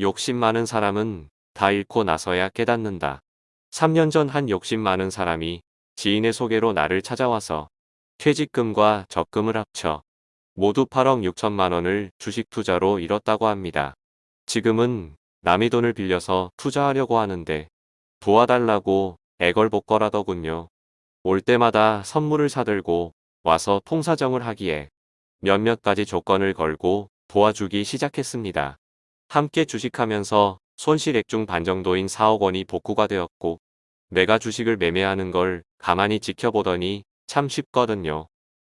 욕심 많은 사람은 다 잃고 나서야 깨닫는다. 3년 전 한 욕심 많은 사람이 지인의 소개로 나를 찾아와서 퇴직금과 적금을 합쳐 모두 8억 6천만 원을 주식 투자로 잃었다고 합니다. 지금은 남의 돈을 빌려서 투자하려고 하는데 도와달라고 애걸복걸하더군요. 올 때마다 선물을 사들고 와서 통사정을 하기에 몇몇 가지 조건을 걸고 도와주기 시작했습니다. 함께 주식하면서 손실액 중 반 정도인 4억 원이 복구가 되었고 내가 주식을 매매하는 걸 가만히 지켜보더니 참 쉽거든요.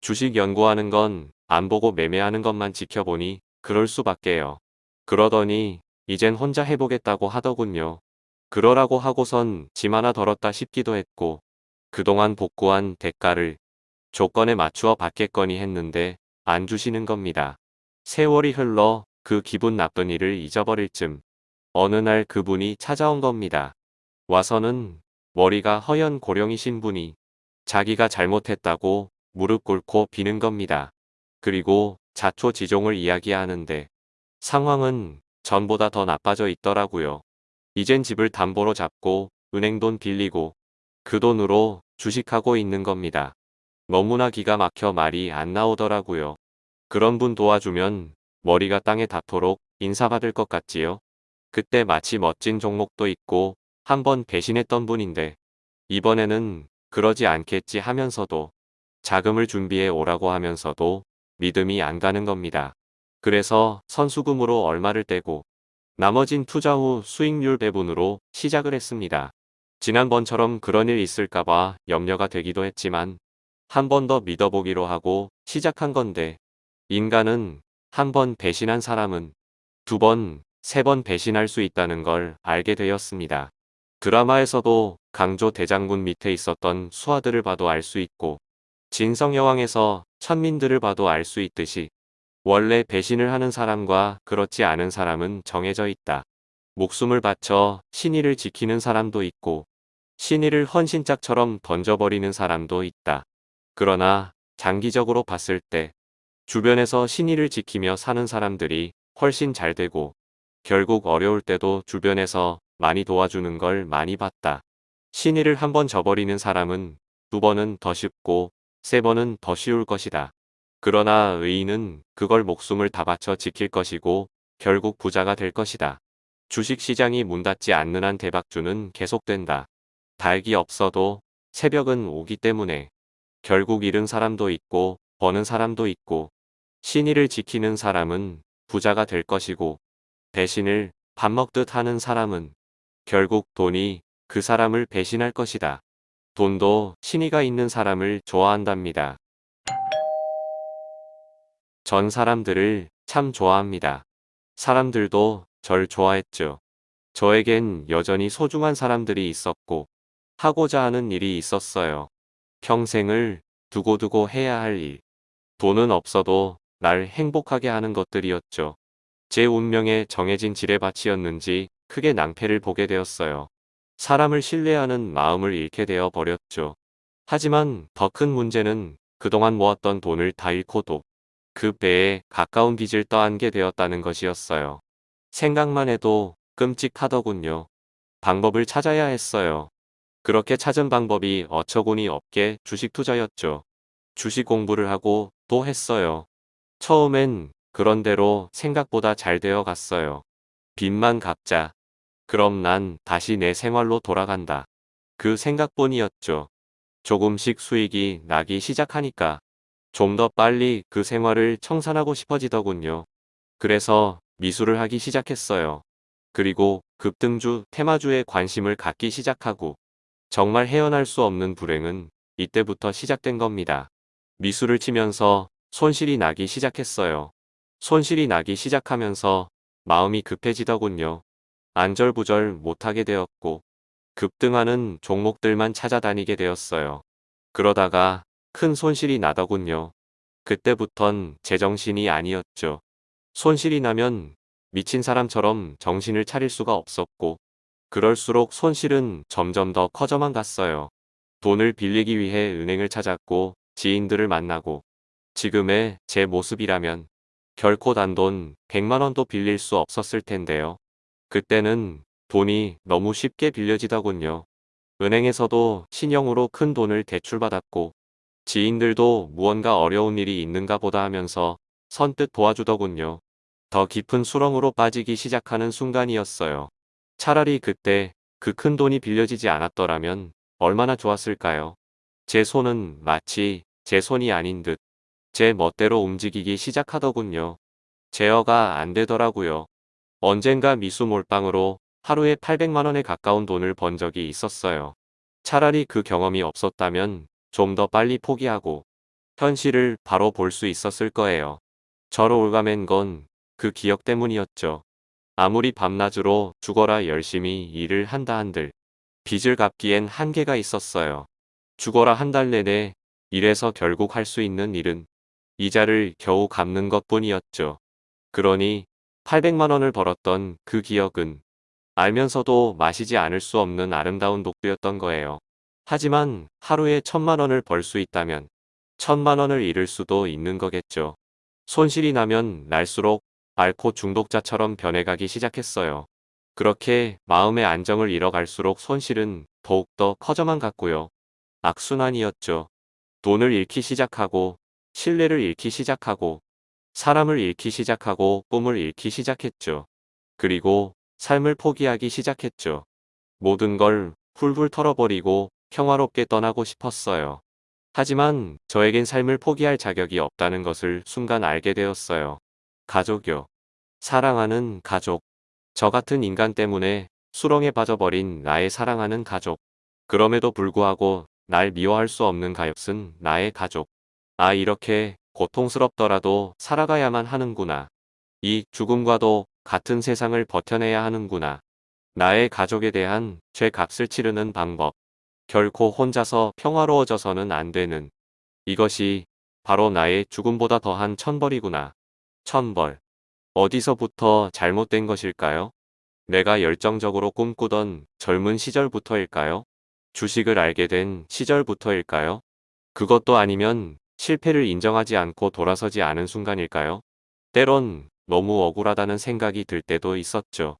주식 연구하는 건 안 보고 매매하는 것만 지켜보니 그럴 수밖에요. 그러더니 이젠 혼자 해보겠다고 하더군요. 그러라고 하고선 짐 하나 덜었다 싶기도 했고 그동안 복구한 대가를 조건에 맞추어 받겠거니 했는데 안 주시는 겁니다. 세월이 흘러 그 기분 나쁜 일을 잊어버릴 쯤 어느 날 그분이 찾아온 겁니다. 와서는 머리가 허연 고령이신 분이 자기가 잘못했다고 무릎 꿇고 비는 겁니다. 그리고 자초지종을 이야기하는데 상황은 전보다 더 나빠져 있더라고요. 이젠 집을 담보로 잡고 은행돈 빌리고 그 돈으로 주식하고 있는 겁니다. 너무나 기가 막혀 말이 안 나오더라고요. 그런 분 도와주면 머리가 땅에 닿도록 인사받을 것 같지요? 그때 마치 멋진 종목도 있고 한 번 배신했던 분인데 이번에는 그러지 않겠지 하면서도 자금을 준비해 오라고 하면서도 믿음이 안 가는 겁니다. 그래서 선수금으로 얼마를 떼고 나머진 투자 후 수익률 배분으로 시작을 했습니다. 지난번처럼 그런 일 있을까봐 염려가 되기도 했지만 한 번 더 믿어보기로 하고 시작한 건데 인간은 한 번 배신한 사람은 두 번, 세 번 배신할 수 있다는 걸 알게 되었습니다. 드라마에서도 강조 대장군 밑에 있었던 수하들을 봐도 알 수 있고 진성여왕에서 천민들을 봐도 알 수 있듯이 원래 배신을 하는 사람과 그렇지 않은 사람은 정해져 있다. 목숨을 바쳐 신의를 지키는 사람도 있고 신의를 헌신짝처럼 던져버리는 사람도 있다. 그러나 장기적으로 봤을 때 주변에서 신의를 지키며 사는 사람들이 훨씬 잘 되고 결국 어려울 때도 주변에서 많이 도와주는 걸 많이 봤다. 신의를 한 번 저버리는 사람은 두 번은 더 쉽고 세 번은 더 쉬울 것이다. 그러나 의인은 그걸 목숨을 다 바쳐 지킬 것이고 결국 부자가 될 것이다. 주식시장이 문 닫지 않는 한 대박주는 계속된다. 달기 없어도 새벽은 오기 때문에 결국 잃은 사람도 있고 버는 사람도 있고 신의를 지키는 사람은 부자가 될 것이고 배신을 밥 먹듯 하는 사람은 결국 돈이 그 사람을 배신할 것이다. 돈도 신의가 있는 사람을 좋아한답니다. 전 사람들을 참 좋아합니다. 사람들도 절 좋아했죠. 저에겐 여전히 소중한 사람들이 있었고 하고자 하는 일이 있었어요. 평생을 두고두고 해야 할 일. 돈은 없어도 날 행복하게 하는 것들이었죠. 제 운명에 정해진 지뢰밭이었는지 크게 낭패를 보게 되었어요. 사람을 신뢰하는 마음을 잃게 되어 버렸죠. 하지만 더 큰 문제는 그동안 모았던 돈을 다 잃고도 그 배에 가까운 빚을 떠안게 되었다는 것이었어요. 생각만 해도 끔찍하더군요. 방법을 찾아야 했어요. 그렇게 찾은 방법이 어처구니 없게 주식 투자였죠. 주식 공부를 하고 또 했어요. 처음엔 그런대로 생각보다 잘 되어 갔어요. 빚만 갚자. 그럼 난 다시 내 생활로 돌아간다. 그 생각뿐이었죠. 조금씩 수익이 나기 시작하니까 좀 더 빨리 그 생활을 청산하고 싶어지더군요. 그래서 미술을 하기 시작했어요. 그리고 급등주, 테마주에 관심을 갖기 시작하고 정말 헤어날 수 없는 불행은 이때부터 시작된 겁니다. 미술을 치면서 손실이 나기 시작했어요. 손실이 나기 시작하면서 마음이 급해지더군요. 안절부절 못하게 되었고 급등하는 종목들만 찾아다니게 되었어요. 그러다가 큰 손실이 나더군요. 그때부턴 제정신이 아니었죠. 손실이 나면 미친 사람처럼 정신을 차릴 수가 없었고 그럴수록 손실은 점점 더 커져만 갔어요. 돈을 빌리기 위해 은행을 찾았고 지인들을 만나고 지금의 제 모습이라면 결코 단돈 100만원도 빌릴 수 없었을 텐데요. 그때는 돈이 너무 쉽게 빌려지더군요. 은행에서도 신용으로 큰 돈을 대출받았고 지인들도 무언가 어려운 일이 있는가 보다 하면서 선뜻 도와주더군요. 더 깊은 수렁으로 빠지기 시작하는 순간이었어요. 차라리 그때 그 큰 돈이 빌려지지 않았더라면 얼마나 좋았을까요? 제 손은 마치 제 손이 아닌 듯 제 멋대로 움직이기 시작하더군요. 제어가 안 되더라고요. 언젠가 미수 몰빵으로 하루에 800만원에 가까운 돈을 번 적이 있었어요. 차라리 그 경험이 없었다면 좀 더 빨리 포기하고 현실을 바로 볼 수 있었을 거예요. 저로 올가맨 건 그 기억 때문이었죠. 아무리 밤낮으로 죽어라 열심히 일을 한다 한들 빚을 갚기엔 한계가 있었어요. 죽어라 한 달 내내 일해서 결국 할 수 있는 일은 이자를 겨우 갚는 것 뿐이었죠. 그러니 800만 원을 벌었던 그 기억은 알면서도 마시지 않을 수 없는 아름다운 독주였던 거예요. 하지만 하루에 천만 원을 벌 수 있다면 천만 원을 잃을 수도 있는 거겠죠. 손실이 나면 날수록 알코 중독자처럼 변해가기 시작했어요. 그렇게 마음의 안정을 잃어갈수록 손실은 더욱더 커져만 갔고요. 악순환이었죠. 돈을 잃기 시작하고 신뢰를 잃기 시작하고 사람을 잃기 시작하고 꿈을 잃기 시작했죠. 그리고 삶을 포기하기 시작했죠. 모든 걸 훌훌 털어버리고 평화롭게 떠나고 싶었어요. 하지만 저에겐 삶을 포기할 자격이 없다는 것을 순간 알게 되었어요. 가족요. 사랑하는 가족. 저 같은 인간 때문에 수렁에 빠져버린 나의 사랑하는 가족. 그럼에도 불구하고 날 미워할 수 없는 가엾은 나의 가족. 아 이렇게 고통스럽더라도 살아가야만 하는구나. 이 죽음과도 같은 세상을 버텨내야 하는구나. 나의 가족에 대한 죄값을 치르는 방법. 결코 혼자서 평화로워져서는 안 되는. 이것이 바로 나의 죽음보다 더한 천벌이구나. 천벌. 어디서부터 잘못된 것일까요? 내가 열정적으로 꿈꾸던 젊은 시절부터일까요? 주식을 알게 된 시절부터일까요? 그것도 아니면 실패를 인정하지 않고 돌아서지 않은 순간일까요? 때론 너무 억울하다는 생각이 들 때도 있었죠.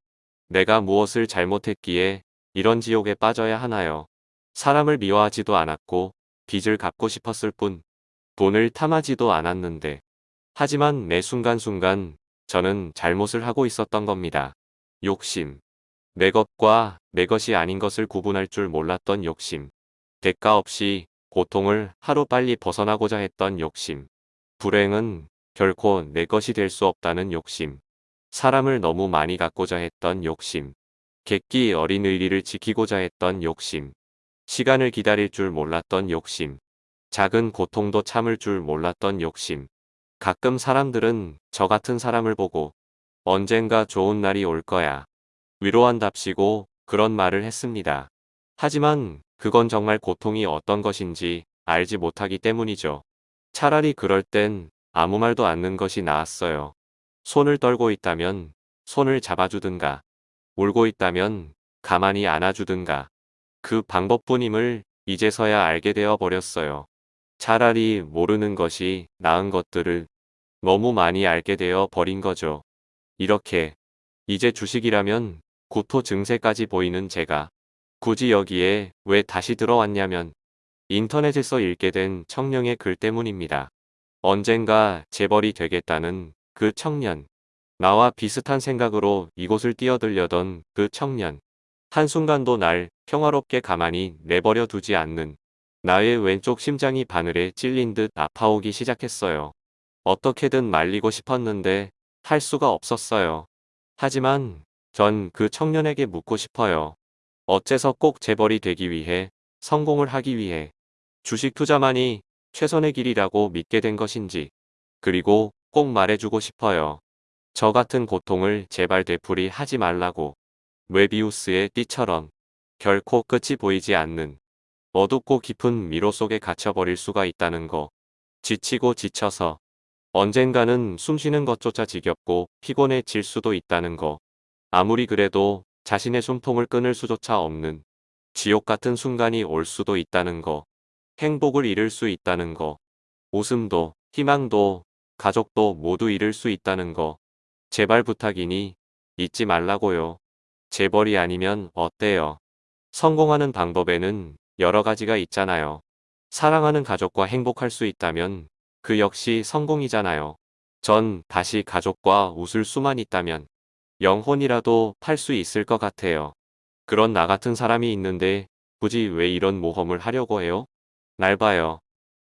내가 무엇을 잘못했기에 이런 지옥에 빠져야 하나요? 사람을 미워하지도 않았고 빚을 갚고 싶었을 뿐 돈을 탐하지도 않았는데 하지만 매 순간순간 저는 잘못을 하고 있었던 겁니다. 욕심. 내 것과 내 것이 아닌 것을 구분할 줄 몰랐던 욕심. 대가 없이 고통을 하루빨리 벗어나고자 했던 욕심. 불행은 결코 내 것이 될 수 없다는 욕심. 사람을 너무 많이 갖고자 했던 욕심. 객기 어린 의리를 지키고자 했던 욕심. 시간을 기다릴 줄 몰랐던 욕심. 작은 고통도 참을 줄 몰랐던 욕심. 가끔 사람들은 저 같은 사람을 보고 언젠가 좋은 날이 올 거야. 위로한답시고 그런 말을 했습니다. 하지만 그건 정말 고통이 어떤 것인지 알지 못하기 때문이죠. 차라리 그럴 땐 아무 말도 않는 것이 나았어요. 손을 떨고 있다면 손을 잡아주든가 울고 있다면 가만히 안아주든가 그 방법뿐임을 이제서야 알게 되어 버렸어요. 차라리 모르는 것이 나은 것들을 너무 많이 알게 되어 버린 거죠. 이렇게 이제 주식이라면 구토 증세까지 보이는 제가 굳이 여기에 왜 다시 들어왔냐면 인터넷에서 읽게 된 청년의 글 때문입니다. 언젠가 재벌이 되겠다는 그 청년. 나와 비슷한 생각으로 이곳을 뛰어들려던 그 청년. 한순간도 날 평화롭게 가만히 내버려 두지 않는 나의 왼쪽 심장이 바늘에 찔린 듯 아파오기 시작했어요. 어떻게든 말리고 싶었는데 할 수가 없었어요. 하지만 전 그 청년에게 묻고 싶어요. 어째서 꼭 재벌이 되기 위해 성공을 하기 위해 주식 투자만이 최선의 길이라고 믿게 된 것인지 그리고 꼭 말해주고 싶어요. 저 같은 고통을 제발 되풀이 하지 말라고 웨비우스의 띠처럼 결코 끝이 보이지 않는 어둡고 깊은 미로 속에 갇혀버릴 수가 있다는 거. 지치고 지쳐서 언젠가는 숨쉬는 것조차 지겹고 피곤해질 수도 있다는 거. 아무리 그래도 자신의 숨통을 끊을 수조차 없는 지옥 같은 순간이 올 수도 있다는 거. 행복을 잃을 수 있다는 거. 웃음도, 희망도, 가족도 모두 잃을 수 있다는 거. 제발 부탁이니 잊지 말라고요. 재벌이 아니면 어때요? 성공하는 방법에는 여러 가지가 있잖아요. 사랑하는 가족과 행복할 수 있다면 그 역시 성공이잖아요. 전 다시 가족과 웃을 수만 있다면 영혼이라도 팔 수 있을 것 같아요. 그런 나 같은 사람이 있는데 굳이 왜 이런 모험을 하려고 해요? 날 봐요.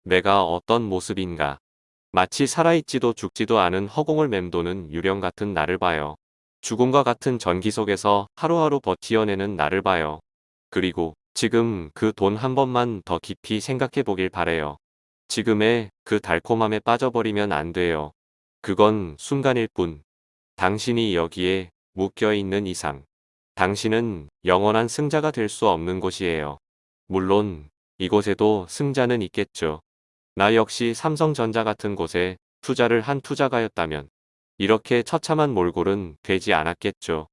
내가 어떤 모습인가. 마치 살아있지도 죽지도 않은 허공을 맴도는 유령 같은 나를 봐요. 죽음과 같은 전기 속에서 하루하루 버티어내는 나를 봐요. 그리고 지금 그 돈 한 번만 더 깊이 생각해 보길 바래요. 지금의 그 달콤함에 빠져버리면 안 돼요. 그건 순간일 뿐. 당신이 여기에 묶여 있는 이상. 당신은 영원한 승자가 될 수 없는 곳이에요. 물론 이곳에도 승자는 있겠죠. 나 역시 삼성전자 같은 곳에 투자를 한 투자가였다면 이렇게 처참한 몰골은 되지 않았겠죠.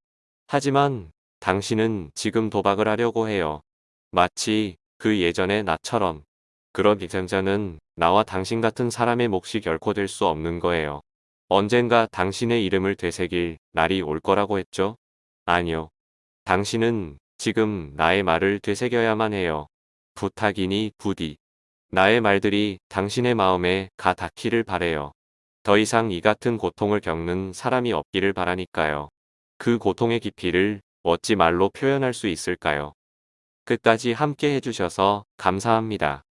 하지만 당신은 지금 도박을 하려고 해요. 마치 그 예전의 나처럼. 그런 희생자는 나와 당신 같은 사람의 몫이 결코 될 수 없는 거예요. 언젠가 당신의 이름을 되새길 날이 올 거라고 했죠? 아니요. 당신은 지금 나의 말을 되새겨야만 해요. 부탁이니 부디. 나의 말들이 당신의 마음에 가 닿기를 바래요. 더 이상 이 같은 고통을 겪는 사람이 없기를 바라니까요. 그 고통의 깊이를 어찌 말로 표현할 수 있을까요? 끝까지 함께 해주셔서 감사합니다.